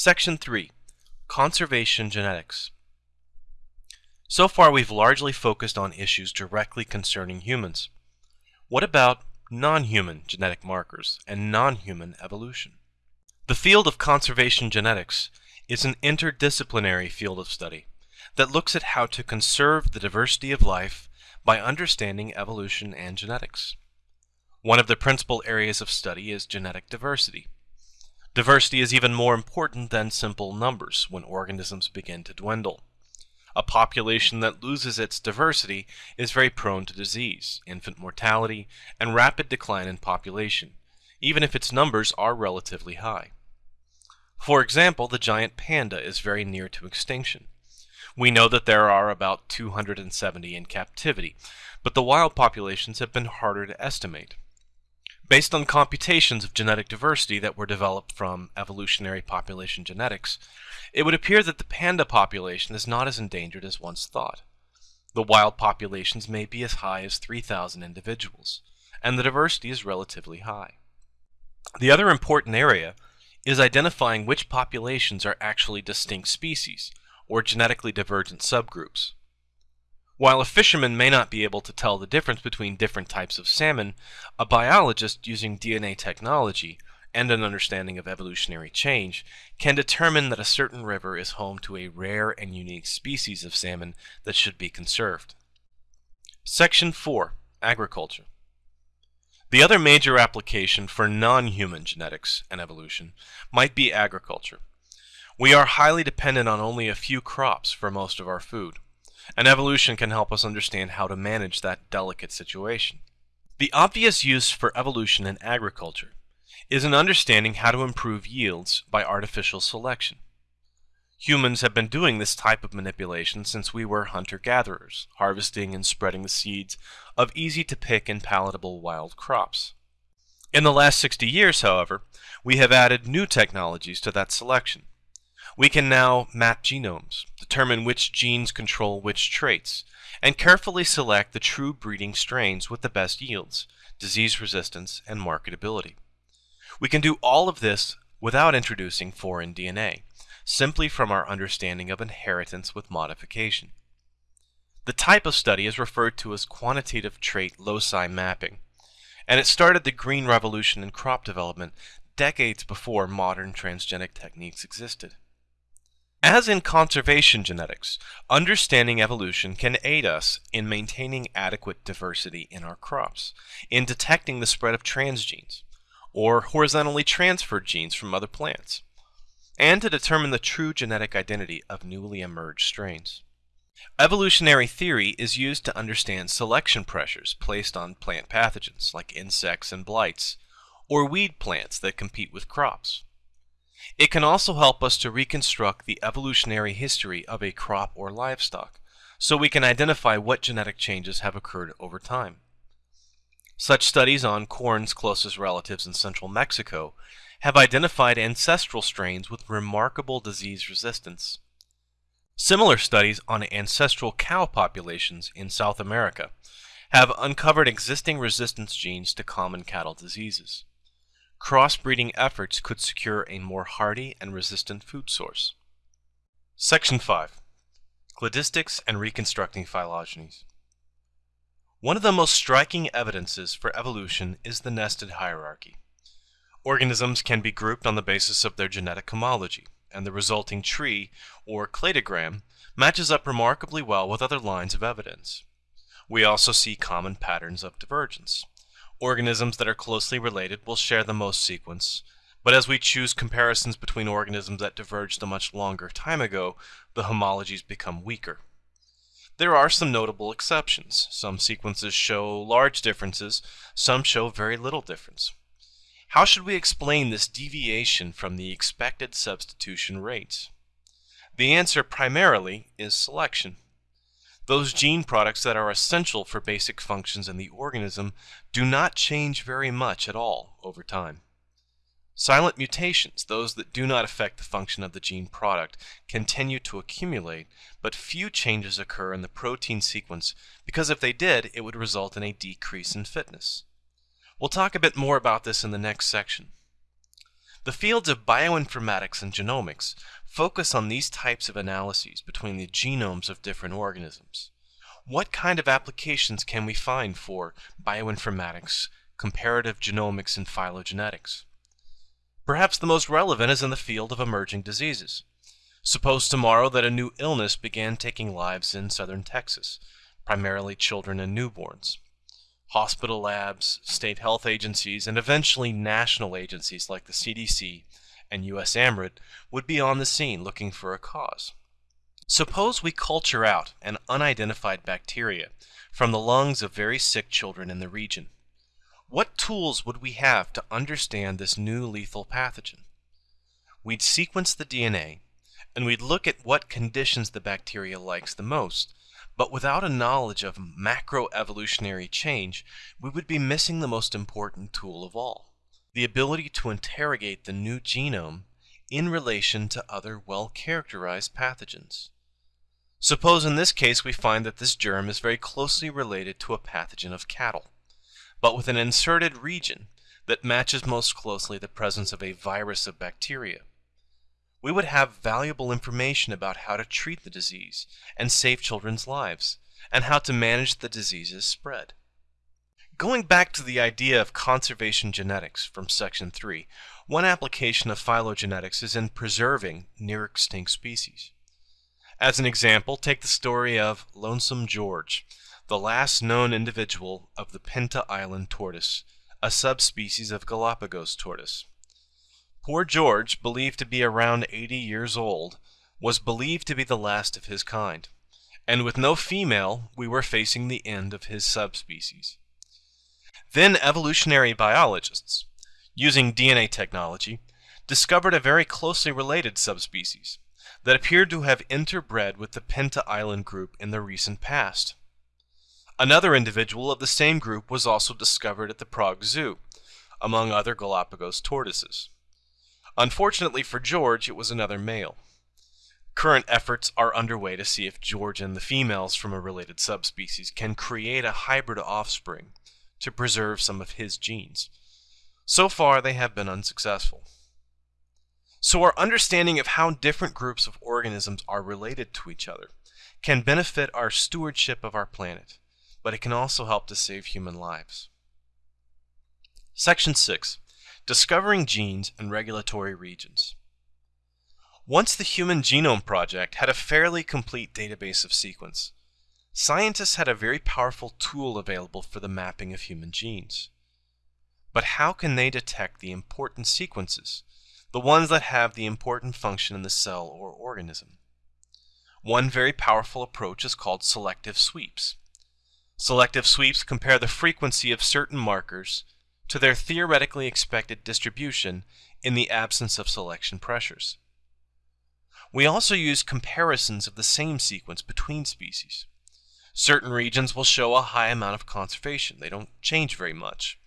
Section 3 Conservation Genetics So far we've largely focused on issues directly concerning humans. What about non-human genetic markers and non-human evolution? The field of conservation genetics is an interdisciplinary field of study that looks at how to conserve the diversity of life by understanding evolution and genetics. One of the principal areas of study is genetic diversity. Diversity is even more important than simple numbers when organisms begin to dwindle. A population that loses its diversity is very prone to disease, infant mortality, and rapid decline in population, even if its numbers are relatively high. For example, the giant panda is very near to extinction. We know that there are about 270 in captivity, but the wild populations have been harder to estimate. Based on computations of genetic diversity that were developed from evolutionary population genetics, it would appear that the panda population is not as endangered as once thought. The wild populations may be as high as 3,000 individuals, and the diversity is relatively high. The other important area is identifying which populations are actually distinct species, or genetically divergent subgroups. While a fisherman may not be able to tell the difference between different types of salmon, a biologist using DNA technology and an understanding of evolutionary change can determine that a certain river is home to a rare and unique species of salmon that should be conserved. Section 4 Agriculture The other major application for non-human genetics and evolution might be agriculture. We are highly dependent on only a few crops for most of our food and evolution can help us understand how to manage that delicate situation. The obvious use for evolution in agriculture is in understanding how to improve yields by artificial selection. Humans have been doing this type of manipulation since we were hunter-gatherers, harvesting and spreading the seeds of easy-to-pick and palatable wild crops. In the last 60 years, however, we have added new technologies to that selection. We can now map genomes, determine which genes control which traits, and carefully select the true breeding strains with the best yields, disease resistance, and marketability. We can do all of this without introducing foreign DNA, simply from our understanding of inheritance with modification. The type of study is referred to as quantitative trait loci mapping, and it started the green revolution in crop development decades before modern transgenic techniques existed. As in conservation genetics, understanding evolution can aid us in maintaining adequate diversity in our crops, in detecting the spread of transgenes, or horizontally transferred genes from other plants, and to determine the true genetic identity of newly emerged strains. Evolutionary theory is used to understand selection pressures placed on plant pathogens like insects and blights, or weed plants that compete with crops. It can also help us to reconstruct the evolutionary history of a crop or livestock, so we can identify what genetic changes have occurred over time. Such studies on corn's closest relatives in central Mexico have identified ancestral strains with remarkable disease resistance. Similar studies on ancestral cow populations in South America have uncovered existing resistance genes to common cattle diseases crossbreeding efforts could secure a more hardy and resistant food source. Section 5 Cladistics and Reconstructing Phylogenies One of the most striking evidences for evolution is the nested hierarchy. Organisms can be grouped on the basis of their genetic homology, and the resulting tree, or cladogram, matches up remarkably well with other lines of evidence. We also see common patterns of divergence. Organisms that are closely related will share the most sequence, but as we choose comparisons between organisms that diverged a much longer time ago, the homologies become weaker. There are some notable exceptions. Some sequences show large differences, some show very little difference. How should we explain this deviation from the expected substitution rates? The answer primarily is selection. Those gene products that are essential for basic functions in the organism do not change very much at all over time. Silent mutations, those that do not affect the function of the gene product, continue to accumulate, but few changes occur in the protein sequence because if they did, it would result in a decrease in fitness. We'll talk a bit more about this in the next section. The fields of bioinformatics and genomics focus on these types of analyses between the genomes of different organisms. What kind of applications can we find for bioinformatics, comparative genomics, and phylogenetics? Perhaps the most relevant is in the field of emerging diseases. Suppose tomorrow that a new illness began taking lives in southern Texas, primarily children and newborns. Hospital labs, state health agencies, and eventually national agencies like the CDC and USAMRIID would be on the scene looking for a cause. Suppose we culture out an unidentified bacteria from the lungs of very sick children in the region. What tools would we have to understand this new lethal pathogen? We'd sequence the DNA, and we'd look at what conditions the bacteria likes the most, but without a knowledge of macroevolutionary change, we would be missing the most important tool of all, the ability to interrogate the new genome in relation to other well-characterized pathogens. Suppose in this case we find that this germ is very closely related to a pathogen of cattle, but with an inserted region that matches most closely the presence of a virus of bacteria. We would have valuable information about how to treat the disease and save children's lives, and how to manage the disease's spread. Going back to the idea of conservation genetics from Section 3, one application of phylogenetics is in preserving near extinct species. As an example, take the story of Lonesome George, the last known individual of the Pinta Island tortoise, a subspecies of Galapagos tortoise. Poor George, believed to be around 80 years old, was believed to be the last of his kind, and with no female, we were facing the end of his subspecies. Then evolutionary biologists, using DNA technology, discovered a very closely related subspecies that appeared to have interbred with the Pinta Island group in the recent past. Another individual of the same group was also discovered at the Prague Zoo, among other Galapagos tortoises. Unfortunately for George, it was another male. Current efforts are underway to see if George and the females from a related subspecies can create a hybrid offspring to preserve some of his genes. So far, they have been unsuccessful. So our understanding of how different groups of organisms are related to each other can benefit our stewardship of our planet, but it can also help to save human lives. Section 6. Discovering Genes and Regulatory Regions. Once the Human Genome Project had a fairly complete database of sequence, scientists had a very powerful tool available for the mapping of human genes. But how can they detect the important sequences the ones that have the important function in the cell or organism. One very powerful approach is called selective sweeps. Selective sweeps compare the frequency of certain markers to their theoretically expected distribution in the absence of selection pressures. We also use comparisons of the same sequence between species. Certain regions will show a high amount of conservation. They don't change very much.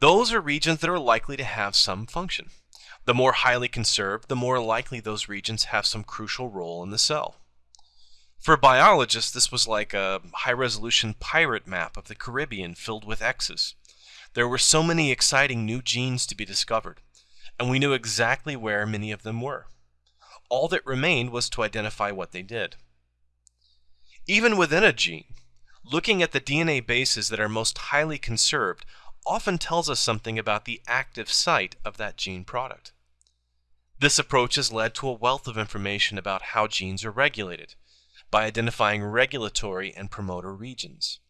Those are regions that are likely to have some function. The more highly conserved, the more likely those regions have some crucial role in the cell. For biologists, this was like a high-resolution pirate map of the Caribbean filled with X's. There were so many exciting new genes to be discovered, and we knew exactly where many of them were. All that remained was to identify what they did. Even within a gene, looking at the DNA bases that are most highly conserved often tells us something about the active site of that gene product. This approach has led to a wealth of information about how genes are regulated by identifying regulatory and promoter regions.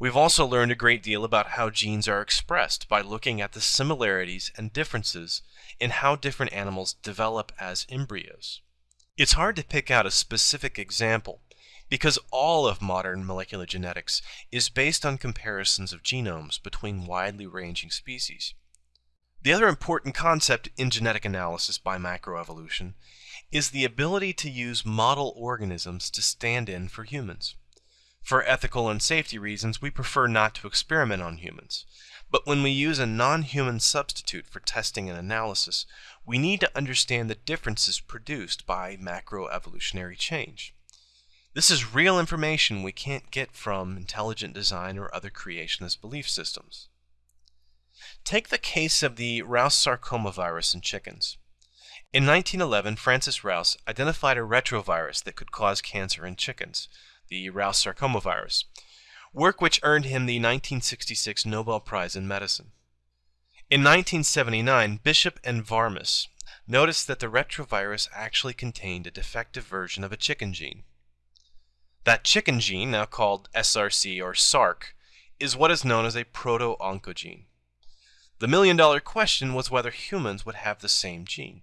We've also learned a great deal about how genes are expressed by looking at the similarities and differences in how different animals develop as embryos. It's hard to pick out a specific example because all of modern molecular genetics is based on comparisons of genomes between widely ranging species. The other important concept in genetic analysis by macroevolution is the ability to use model organisms to stand in for humans. For ethical and safety reasons, we prefer not to experiment on humans. But when we use a non-human substitute for testing and analysis, we need to understand the differences produced by macroevolutionary change. This is real information we can't get from intelligent design or other creationist belief systems. Take the case of the Rous sarcoma virus in chickens. In 1911, Francis Rous identified a retrovirus that could cause cancer in chickens, the Rous sarcoma virus, work which earned him the 1966 Nobel Prize in Medicine. In 1979, Bishop and Varmus noticed that the retrovirus actually contained a defective version of a chicken gene. That chicken gene, now called SRC or SARC, is what is known as a proto-oncogene. The million-dollar question was whether humans would have the same gene,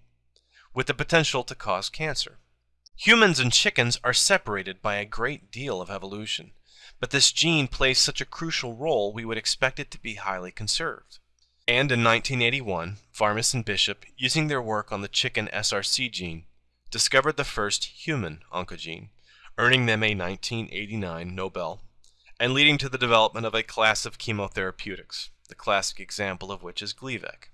with the potential to cause cancer. Humans and chickens are separated by a great deal of evolution, but this gene plays such a crucial role we would expect it to be highly conserved. And in 1981, Varmus and Bishop, using their work on the chicken SRC gene, discovered the first human oncogene, earning them a 1989 Nobel, and leading to the development of a class of chemotherapeutics, the classic example of which is Gleevec.